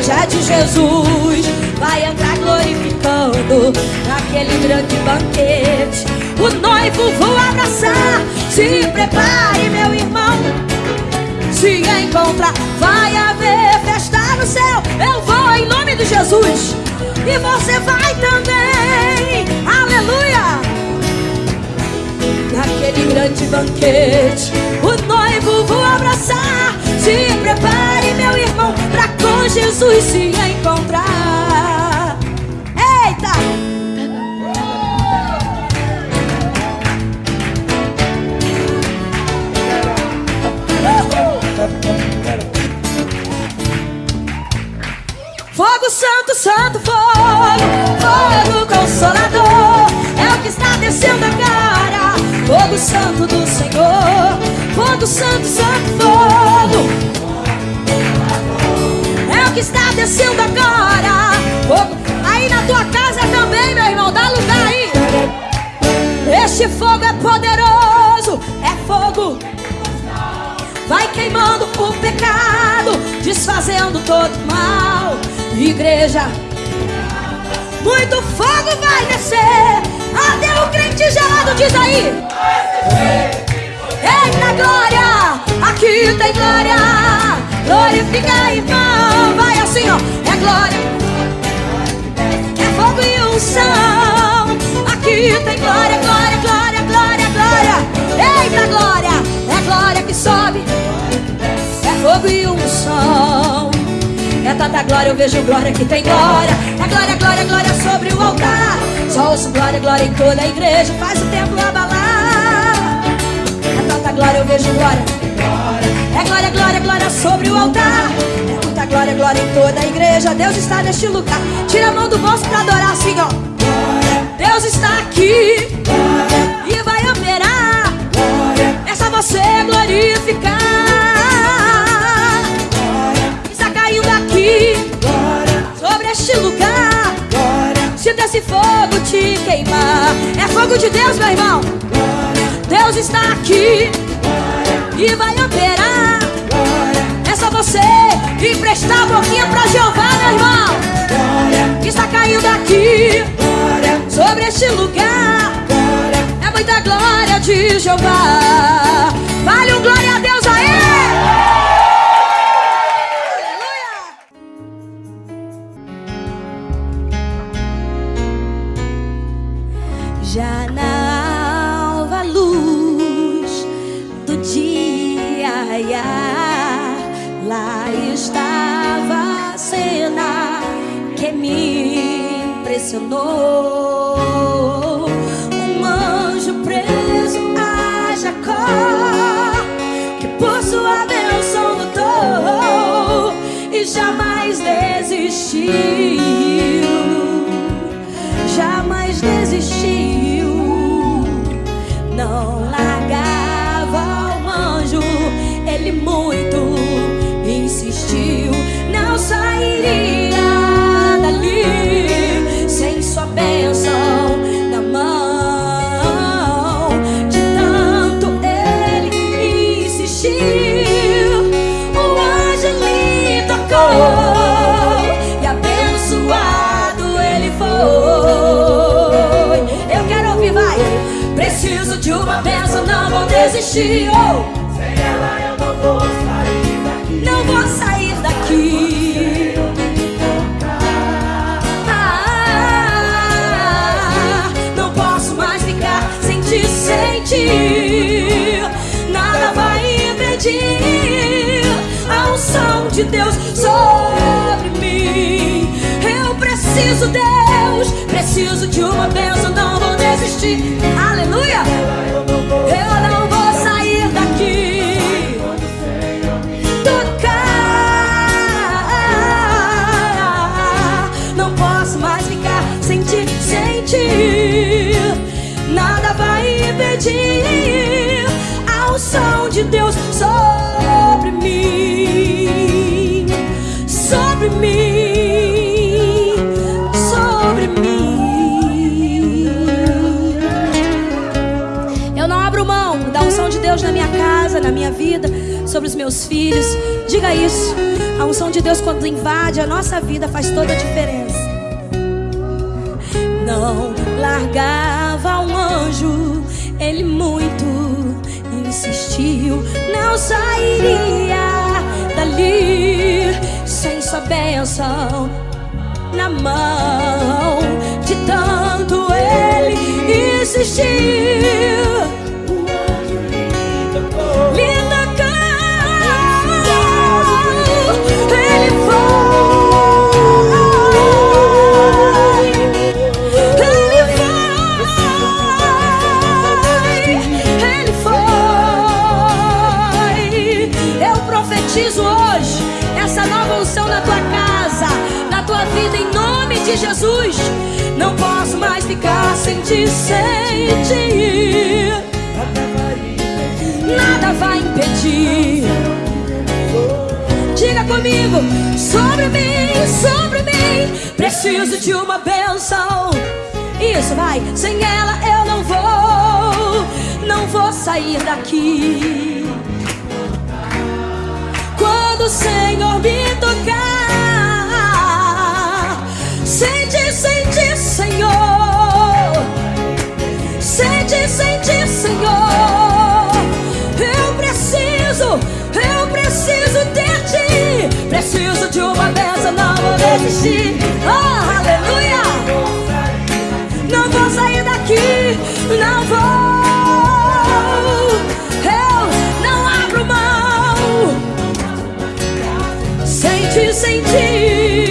Igreja de Jesus vai entrar glorificando naquele grande banquete. O noivo vou abraçar. Se prepare, meu irmão. Se encontrar, vai haver festa no céu. Eu vou em nome de Jesus. E você vai também. Aleluia naquele grande banquete. O noivo vou abraçar. Se prepare, irmão, pra com Jesus se encontrar. Eita! Fogo santo, santo fogo, fogo consolador, é o que está descendo agora. Fogo santo do Senhor, fogo santo, santo fogo, que está descendo agora. Fogo, aí na tua casa também, meu irmão, dá lugar aí. Este fogo é poderoso, é fogo vai queimando o pecado, desfazendo todo mal. Igreja, muito fogo vai descer, até o crente gelado diz aí. Eita glória, aqui tem glória, glorifica irmão, vai assim ó, é glória, é fogo e unção. Aqui tem glória, glória, glória, glória, glória. Eita glória, é glória que sobe, é fogo e unção. É tanta glória, eu vejo glória que tem glória. É glória, glória, glória sobre o altar. Só ouço glória, glória em toda a igreja. Faz o templo abalar. É tanta glória, eu vejo glória. É glória, glória, glória sobre o altar. É muita glória, glória em toda a igreja. Deus está neste lugar. Tira a mão do bolso pra adorar assim, ó. Deus está aqui e vai operar. É só você glorificar. Está caindo aqui sobre este lugar. Sinta esse fogo te queimar. É fogo de Deus, meu irmão. Deus está aqui e vai operar. Você emprestar a boquinha pra Jeová, meu irmão. Está caindo aqui sobre este lugar. É muita glória de Jeová. Vale um glória a Deus aí. Aleluia. Já na lá estava a cena que me impressionou. Um anjo preso a Jacó, que por sua bênção lutou e jamais desistiu jamais desistiu, não largava o anjo, ele muito Preciso de uma bênção, não vou desistir. Oh, Sem ela eu não vou de Deus sobre mim. Eu preciso, Deus, preciso de uma bênção, não vou desistir. Aleluia! Eu não vou sair daqui. Tocar, não posso mais ficar sem ti, sem ti. Nada vai impedir a unção de Deus sobre sobre mim, sobre mim. Eu não abro mão da unção de Deus na minha casa, na minha vida, sobre os meus filhos. Diga isso. A unção de Deus, quando invade a nossa vida, faz toda a diferença. Não largava um anjo, ele muito insistiu. Não sairia dali bênção na mão. De tanto ele insistiu. Jesus. Não posso mais ficar sem te sentir. Nada vai impedir. Diga comigo, sobre mim, sobre mim, preciso de uma bênção. Isso vai, sem ela eu não vou, não vou sair daqui. Quando o Senhor me tocar, de uma bênção, não vou desistir. Oh, aleluia. Não vou sair daqui, não vou. Eu não abro mão. Sente, sente.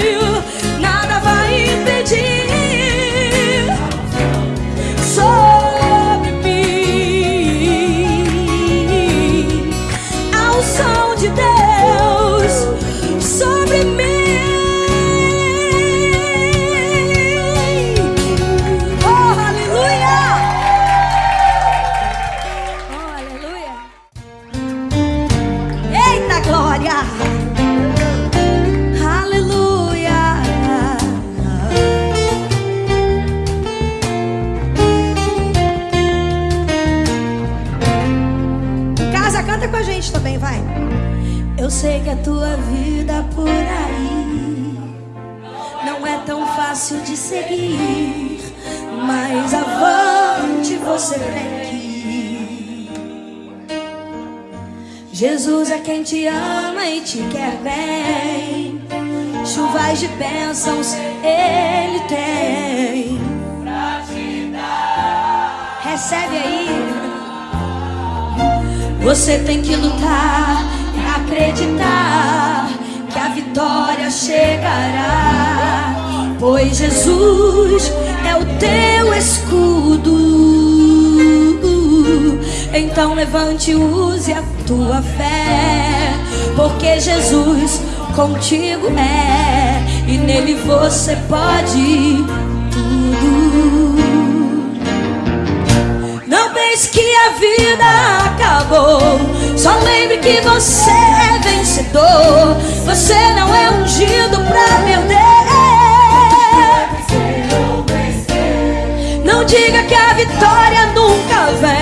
Você ir. Jesus é quem te ama e te quer bem. Chuvas de bênçãos ele tem. Recebe aí. Você tem que lutar e acreditar que a vitória chegará. Pois Jesus é o teu escudo. Então levante e use a tua fé. Porque Jesus contigo é. E nele você pode tudo. Não pense que a vida acabou. Só lembre que você é vencedor. Você não é ungido pra perder. Não diga que a vitória nunca vem.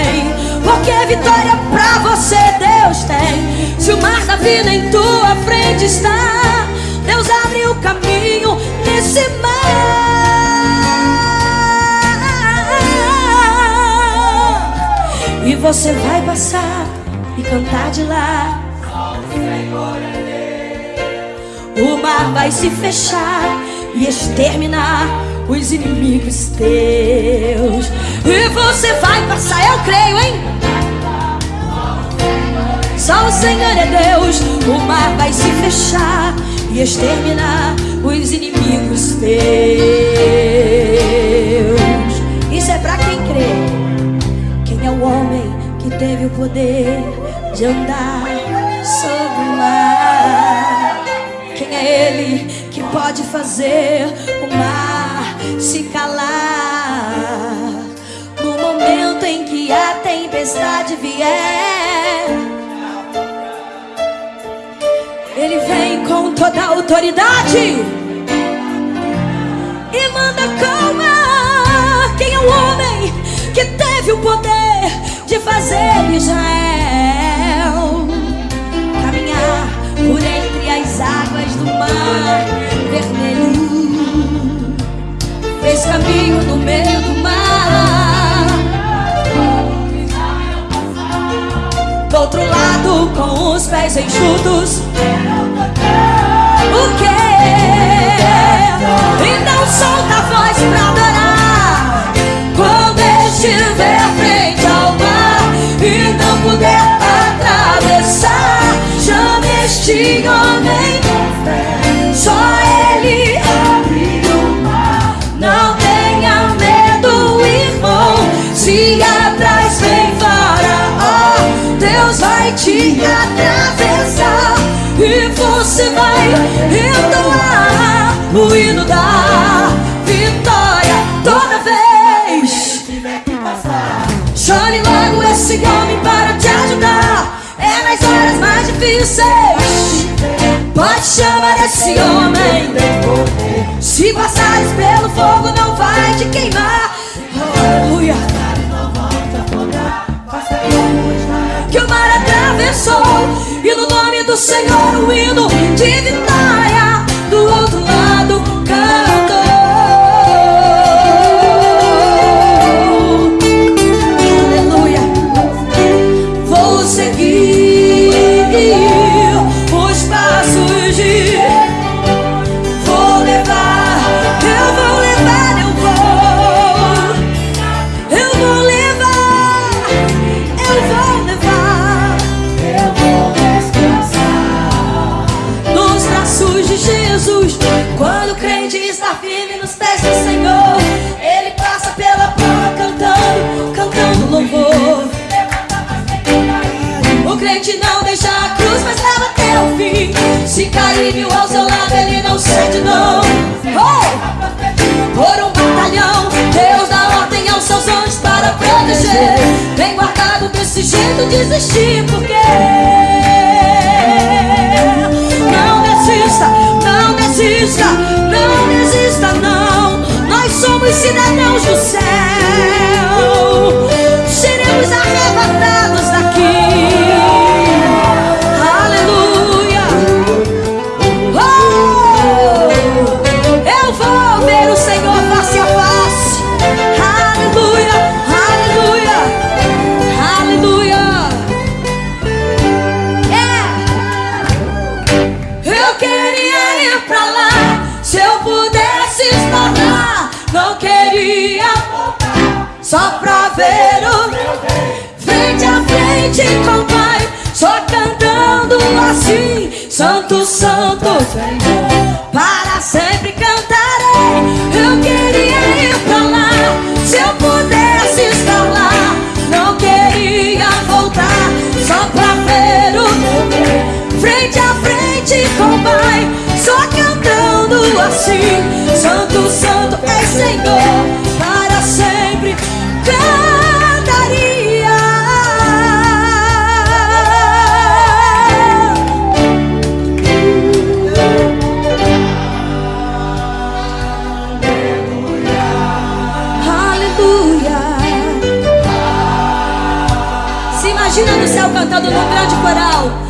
Porque vitória pra você Deus tem. Se o mar da vida em tua frente está, Deus abre o caminho nesse mar. E você vai passar e cantar de lá. O mar vai se fechar e exterminar os inimigos teus. E você vai passar, eu creio, hein? Só o Senhor é Deus. O mar vai se fechar e exterminar os inimigos teus. Isso é pra quem crê. Quem é o homem que teve o poder de andar sobre o mar? Quem é ele que pode fazer o mar a tempestade vier, ele vem com toda a autoridade e manda calma. Quem é o homem que teve o poder de fazer Israel caminhar por entre as águas do mar vermelho? Fez caminho no meio do Do outro lado, com os pés enxutos, o quê? Então solta a voz pra adorar Quando estiver frente ao mar E não puder atravessar Chame este homem te atravessar E você vai entoar o hino da vitória toda vez. Chame logo esse homem para te ajudar. É nas horas mais difíceis. Pode chamar esse homem. Se passares pelo fogo, não vai te queimar. Aleluia. Que o mar atravessou. E no nome do Senhor o hino de vitória não não. Oh! Por um batalhão, Deus dá ordem aos seus anjos para proteger. Bem guardado desse jeito, desistir, porque não desista, não desista, não desista, não. Nós somos cidadãos do céu. Assim, Santo, Santo é Senhor, para sempre cantaria. Aleluia. Se imagina no céu cantando num grande coral.